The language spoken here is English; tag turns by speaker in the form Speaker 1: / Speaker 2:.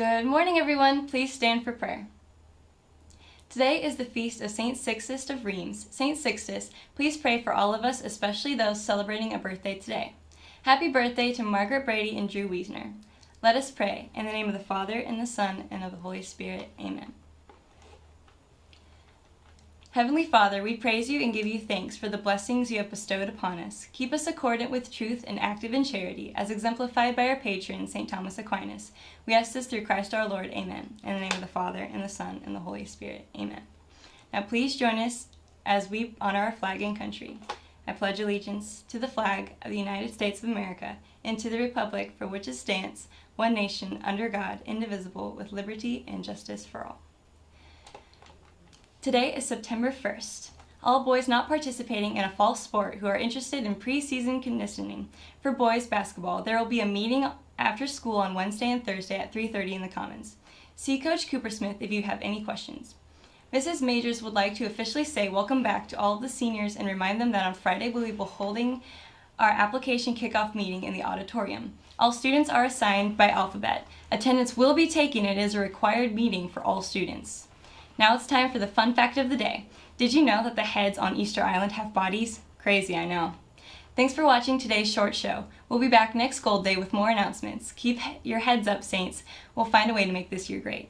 Speaker 1: Good morning, everyone. Please stand for prayer. Today is the feast of St. Sixtus of Rheims. St. Sixtus, please pray for all of us, especially those celebrating a birthday today. Happy birthday to Margaret Brady and Drew Wiesner. Let us pray. In the name of the Father, and the Son, and of the Holy Spirit. Amen. Heavenly Father, we praise you and give you thanks for the blessings you have bestowed upon us. Keep us accordant with truth and active in charity, as exemplified by our patron, St. Thomas Aquinas. We ask this through Christ our Lord. Amen. In the name of the Father, and the Son, and the Holy Spirit. Amen. Now please join us as we honor our flag and country. I pledge allegiance to the flag of the United States of America and to the republic for which it stands, one nation, under God, indivisible, with liberty and justice for all. Today is September 1st. All boys not participating in a fall sport who are interested in preseason conditioning for boys basketball, there will be a meeting after school on Wednesday and Thursday at 3.30 in the Commons. See Coach Cooper Smith if you have any questions. Mrs. Majors would like to officially say welcome back to all of the seniors and remind them that on Friday we will be holding our application kickoff meeting in the auditorium. All students are assigned by alphabet. Attendance will be taken. It is a required meeting for all students. Now it's time for the fun fact of the day. Did you know that the heads on Easter Island have bodies? Crazy, I know. Thanks for watching today's short show. We'll be back next Gold Day with more announcements. Keep your heads up, Saints. We'll find a way to make this year great.